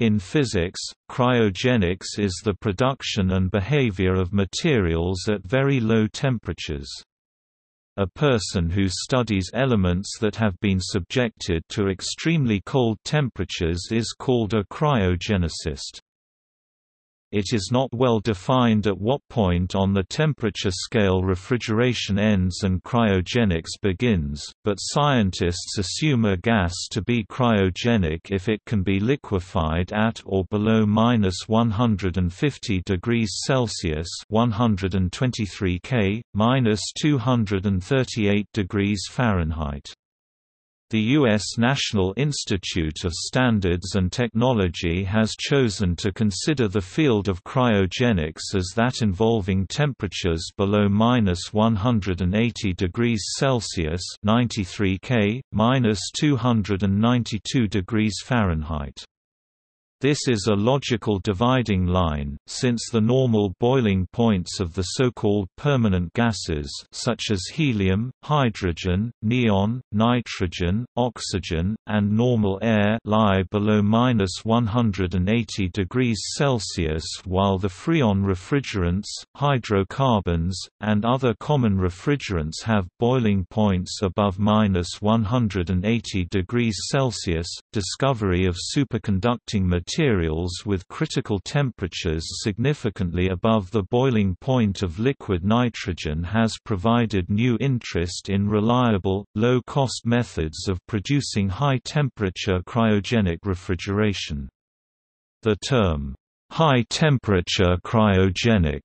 In physics, cryogenics is the production and behavior of materials at very low temperatures. A person who studies elements that have been subjected to extremely cold temperatures is called a cryogenicist. It is not well defined at what point on the temperature scale refrigeration ends and cryogenics begins, but scientists assume a gas to be cryogenic if it can be liquefied at or below minus 150 degrees Celsius (123 K, minus 238 degrees Fahrenheit). The U.S. National Institute of Standards and Technology has chosen to consider the field of cryogenics as that involving temperatures below minus 180 degrees Celsius (93 K, minus 292 degrees Fahrenheit). This is a logical dividing line, since the normal boiling points of the so-called permanent gases such as helium, hydrogen, neon, nitrogen, oxygen, and normal air lie below minus 180 degrees Celsius while the freon refrigerants, hydrocarbons, and other common refrigerants have boiling points above minus 180 degrees Celsius. Discovery of superconducting materials materials with critical temperatures significantly above the boiling point of liquid nitrogen has provided new interest in reliable, low-cost methods of producing high-temperature cryogenic refrigeration. The term, high-temperature cryogenic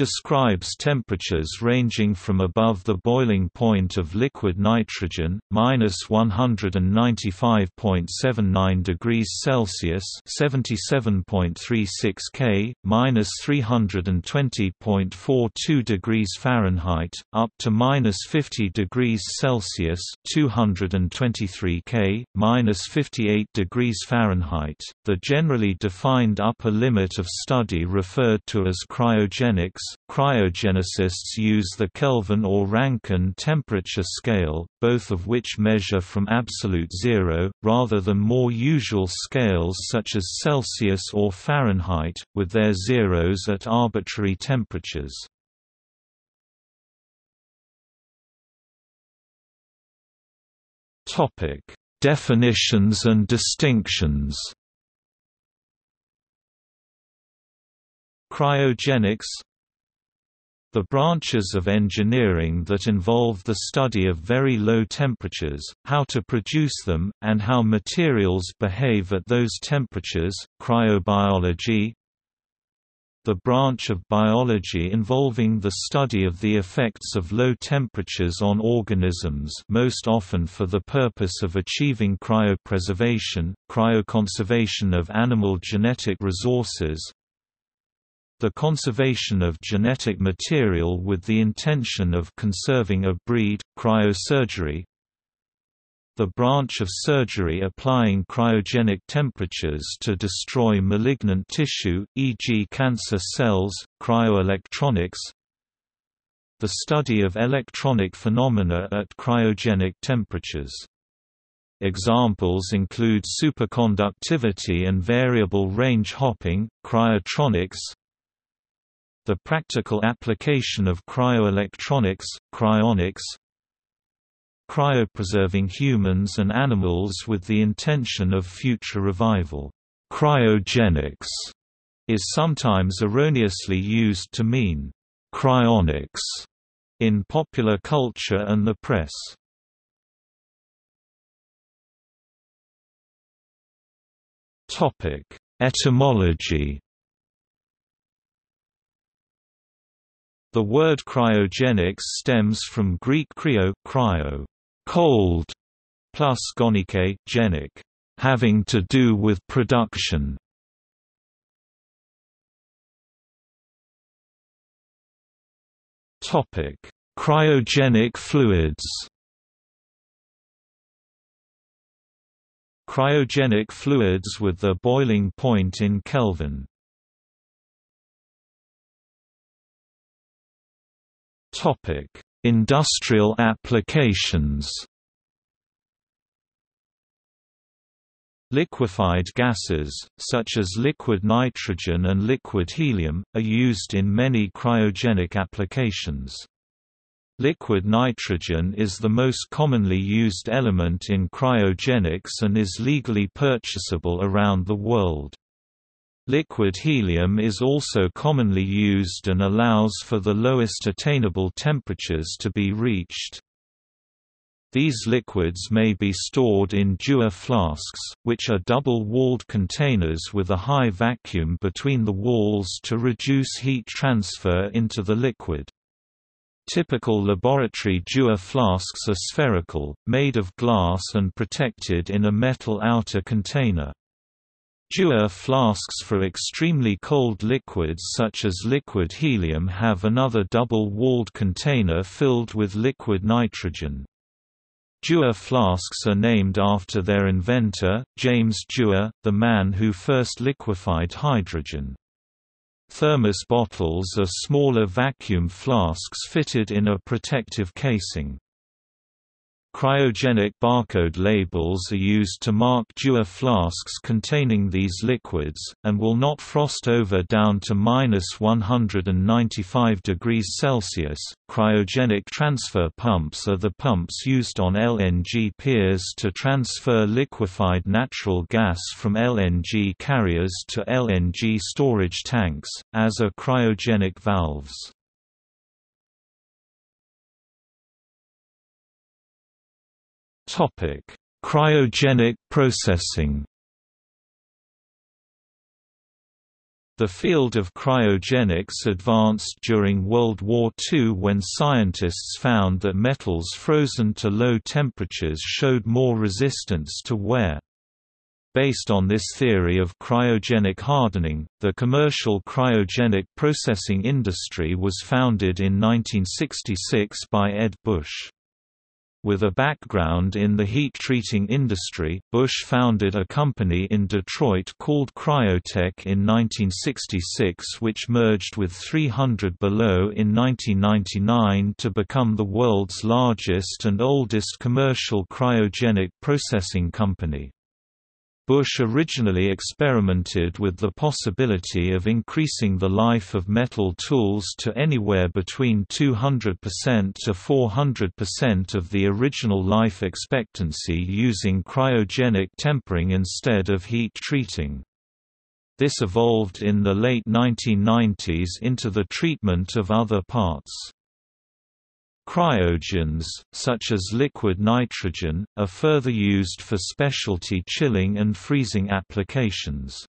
describes temperatures ranging from above the boiling point of liquid nitrogen, minus 195.79 degrees Celsius (77.36 K), minus 320.42 degrees Fahrenheit, up to minus 50 degrees Celsius (223 K), minus 58 degrees Fahrenheit. The generally defined upper limit of study referred to as cryogenics Cryogenicists use the Kelvin or Rankine temperature scale, both of which measure from absolute zero, rather than more usual scales such as Celsius or Fahrenheit, with their zeros at arbitrary temperatures. Definitions and distinctions Cryogenics the branches of engineering that involve the study of very low temperatures, how to produce them, and how materials behave at those temperatures, cryobiology, the branch of biology involving the study of the effects of low temperatures on organisms most often for the purpose of achieving cryopreservation, cryoconservation of animal genetic resources, the conservation of genetic material with the intention of conserving a breed, cryosurgery the branch of surgery applying cryogenic temperatures to destroy malignant tissue, e.g. cancer cells, cryoelectronics the study of electronic phenomena at cryogenic temperatures. Examples include superconductivity and variable range hopping, cryotronics, the practical application of cryoelectronics, cryonics, cryopreserving humans and animals with the intention of future revival. Cryogenics is sometimes erroneously used to mean cryonics in popular culture and the press. Topic: Etymology The word cryogenics stems from Greek cryo, cryo cold, plus gonike, genic, having to do with production. Topic: Cryogenic fluids. Cryogenic fluids with their boiling point in Kelvin. Topic: Industrial applications. Liquefied gases, such as liquid nitrogen and liquid helium, are used in many cryogenic applications. Liquid nitrogen is the most commonly used element in cryogenics and is legally purchasable around the world. Liquid helium is also commonly used and allows for the lowest attainable temperatures to be reached. These liquids may be stored in Dewar flasks, which are double-walled containers with a high vacuum between the walls to reduce heat transfer into the liquid. Typical laboratory Dewar flasks are spherical, made of glass and protected in a metal outer container. Dewar flasks for extremely cold liquids such as liquid helium have another double-walled container filled with liquid nitrogen. Dewar flasks are named after their inventor, James Dewar, the man who first liquefied hydrogen. Thermos bottles are smaller vacuum flasks fitted in a protective casing. Cryogenic barcode labels are used to mark Dewar flasks containing these liquids, and will not frost over down to minus 195 degrees Celsius. Cryogenic transfer pumps are the pumps used on LNG piers to transfer liquefied natural gas from LNG carriers to LNG storage tanks, as are cryogenic valves. Topic: Cryogenic processing. The field of cryogenics advanced during World War II when scientists found that metals frozen to low temperatures showed more resistance to wear. Based on this theory of cryogenic hardening, the commercial cryogenic processing industry was founded in 1966 by Ed Busch. With a background in the heat-treating industry, Busch founded a company in Detroit called Cryotech in 1966 which merged with 300 Below in 1999 to become the world's largest and oldest commercial cryogenic processing company. Busch originally experimented with the possibility of increasing the life of metal tools to anywhere between 200% to 400% of the original life expectancy using cryogenic tempering instead of heat treating. This evolved in the late 1990s into the treatment of other parts. Cryogens, such as liquid nitrogen, are further used for specialty chilling and freezing applications.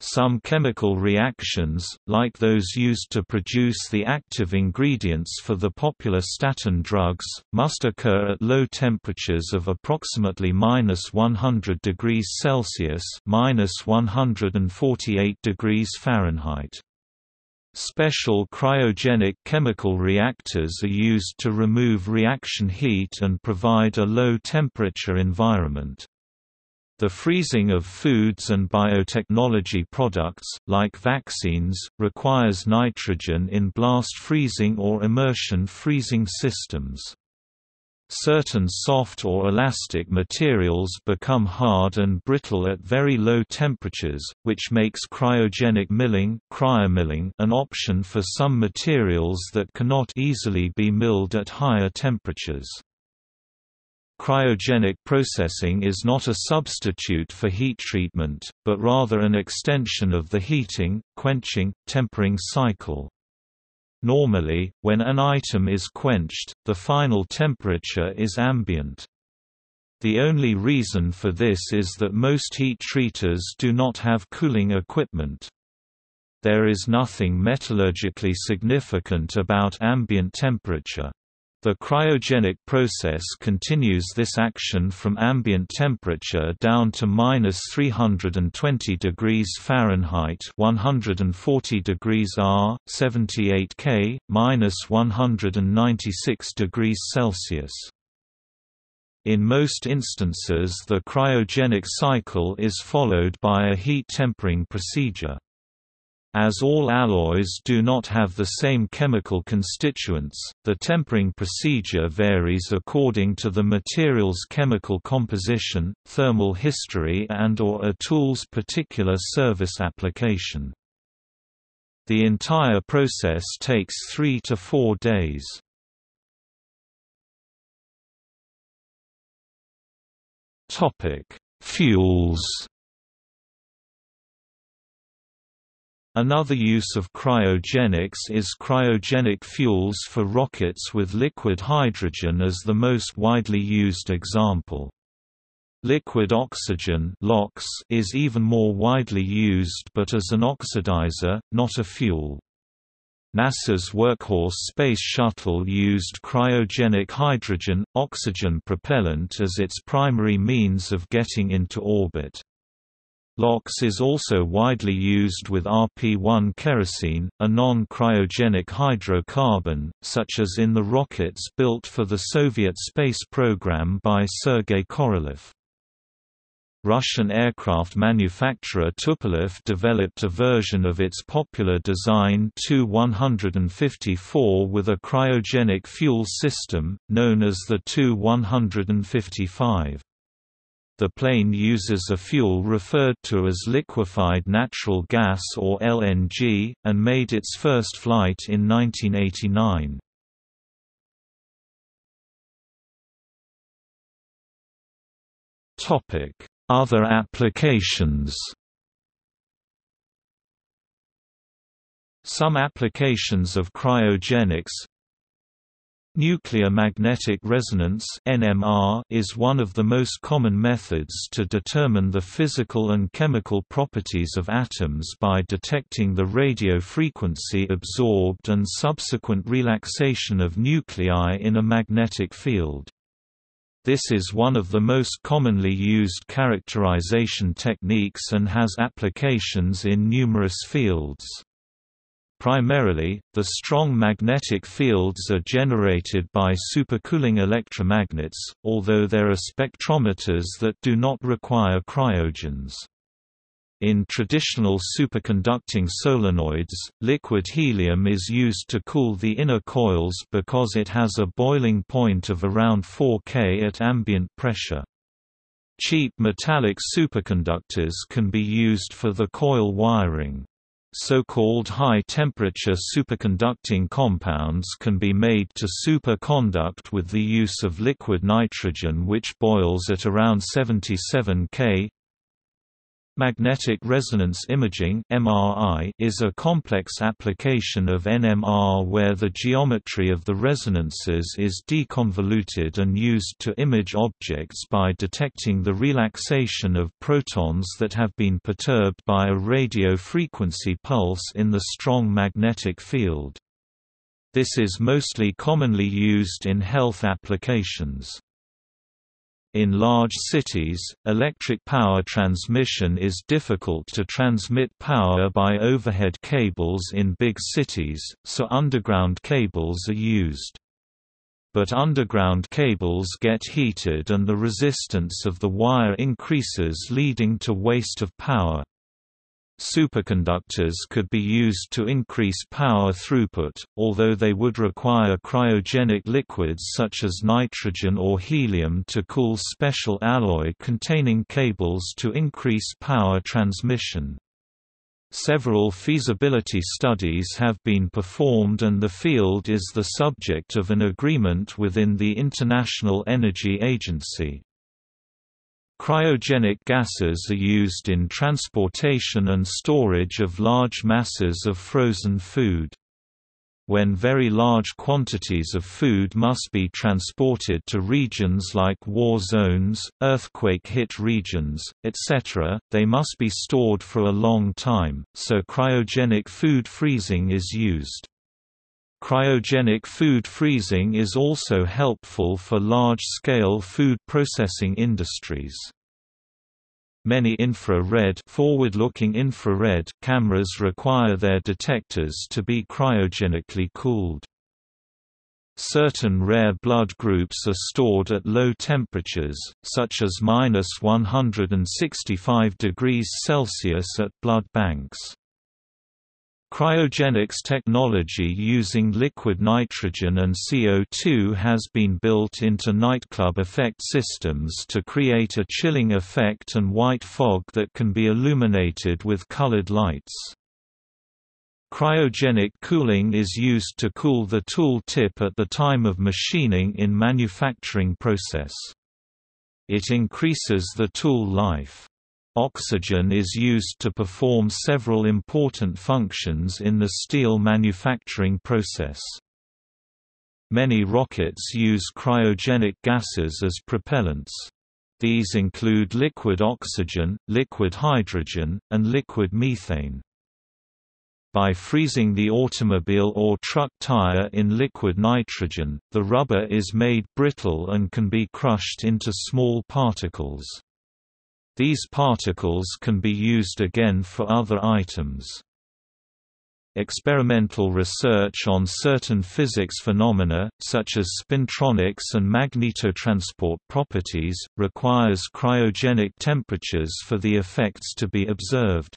Some chemical reactions, like those used to produce the active ingredients for the popular statin drugs, must occur at low temperatures of approximately minus 100 degrees Celsius minus 148 degrees Fahrenheit. Special cryogenic chemical reactors are used to remove reaction heat and provide a low-temperature environment. The freezing of foods and biotechnology products, like vaccines, requires nitrogen in blast freezing or immersion freezing systems. Certain soft or elastic materials become hard and brittle at very low temperatures, which makes cryogenic milling cryomilling an option for some materials that cannot easily be milled at higher temperatures. Cryogenic processing is not a substitute for heat treatment, but rather an extension of the heating, quenching, tempering cycle. Normally, when an item is quenched, the final temperature is ambient. The only reason for this is that most heat treaters do not have cooling equipment. There is nothing metallurgically significant about ambient temperature. The cryogenic process continues this action from ambient temperature down to minus 320 degrees Fahrenheit 140 degrees R, 78 K, minus 196 degrees Celsius. In most instances the cryogenic cycle is followed by a heat tempering procedure. As all alloys do not have the same chemical constituents, the tempering procedure varies according to the material's chemical composition, thermal history and or a tool's particular service application. The entire process takes three to four days. Fuels Another use of cryogenics is cryogenic fuels for rockets with liquid hydrogen as the most widely used example. Liquid oxygen is even more widely used but as an oxidizer, not a fuel. NASA's Workhorse Space Shuttle used cryogenic hydrogen, oxygen propellant as its primary means of getting into orbit. LOX is also widely used with RP-1 kerosene, a non-cryogenic hydrocarbon, such as in the rockets built for the Soviet space program by Sergei Korolev. Russian aircraft manufacturer Tupolev developed a version of its popular design Tu-154 with a cryogenic fuel system, known as the Tu-155. The plane uses a fuel referred to as liquefied natural gas or LNG, and made its first flight in 1989. Other applications Some applications of cryogenics Nuclear magnetic resonance (NMR) is one of the most common methods to determine the physical and chemical properties of atoms by detecting the radio frequency absorbed and subsequent relaxation of nuclei in a magnetic field. This is one of the most commonly used characterization techniques and has applications in numerous fields. Primarily, the strong magnetic fields are generated by supercooling electromagnets, although there are spectrometers that do not require cryogens. In traditional superconducting solenoids, liquid helium is used to cool the inner coils because it has a boiling point of around 4 K at ambient pressure. Cheap metallic superconductors can be used for the coil wiring. So-called high-temperature superconducting compounds can be made to superconduct with the use of liquid nitrogen which boils at around 77 K. Magnetic resonance imaging (MRI) is a complex application of NMR where the geometry of the resonances is deconvoluted and used to image objects by detecting the relaxation of protons that have been perturbed by a radio frequency pulse in the strong magnetic field. This is mostly commonly used in health applications. In large cities, electric power transmission is difficult to transmit power by overhead cables in big cities, so underground cables are used. But underground cables get heated and the resistance of the wire increases leading to waste of power. Superconductors could be used to increase power throughput, although they would require cryogenic liquids such as nitrogen or helium to cool special alloy containing cables to increase power transmission. Several feasibility studies have been performed and the field is the subject of an agreement within the International Energy Agency. Cryogenic gases are used in transportation and storage of large masses of frozen food. When very large quantities of food must be transported to regions like war zones, earthquake-hit regions, etc., they must be stored for a long time, so cryogenic food freezing is used. Cryogenic food freezing is also helpful for large-scale food processing industries. Many infrared forward-looking infrared cameras require their detectors to be cryogenically cooled. Certain rare blood groups are stored at low temperatures, such as minus 165 degrees Celsius at blood banks. Cryogenics technology using liquid nitrogen and CO2 has been built into nightclub effect systems to create a chilling effect and white fog that can be illuminated with colored lights. Cryogenic cooling is used to cool the tool tip at the time of machining in manufacturing process. It increases the tool life. Oxygen is used to perform several important functions in the steel manufacturing process. Many rockets use cryogenic gases as propellants. These include liquid oxygen, liquid hydrogen, and liquid methane. By freezing the automobile or truck tire in liquid nitrogen, the rubber is made brittle and can be crushed into small particles. These particles can be used again for other items. Experimental research on certain physics phenomena, such as spintronics and magnetotransport properties, requires cryogenic temperatures for the effects to be observed.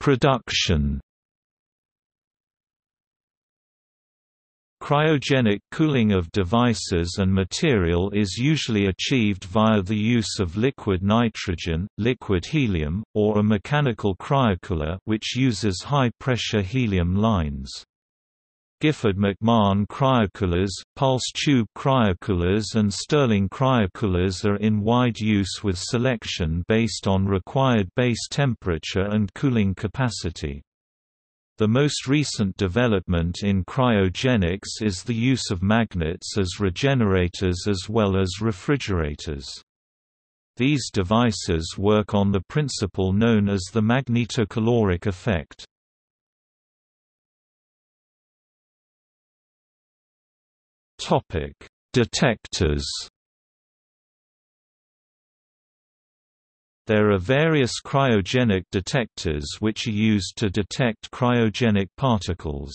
Production Cryogenic cooling of devices and material is usually achieved via the use of liquid nitrogen, liquid helium, or a mechanical cryocooler which uses high-pressure helium lines. Gifford-McMahon cryocoolers, pulse tube cryocoolers and Stirling cryocoolers are in wide use with selection based on required base temperature and cooling capacity. The most recent development in cryogenics is the use of magnets as regenerators as well as refrigerators. These devices work on the principle known as the magnetocaloric effect. Detectors There are various cryogenic detectors which are used to detect cryogenic particles.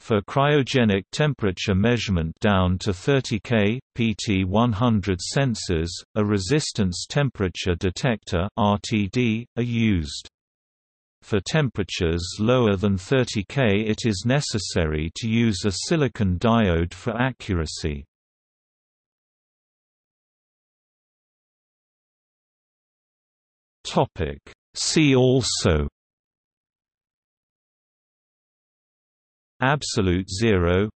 For cryogenic temperature measurement down to 30 K, PT 100 sensors, a resistance temperature detector RTD, are used. For temperatures lower than 30 K it is necessary to use a silicon diode for accuracy. Topic. See also Absolute zero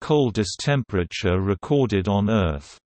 Coldest temperature recorded on Earth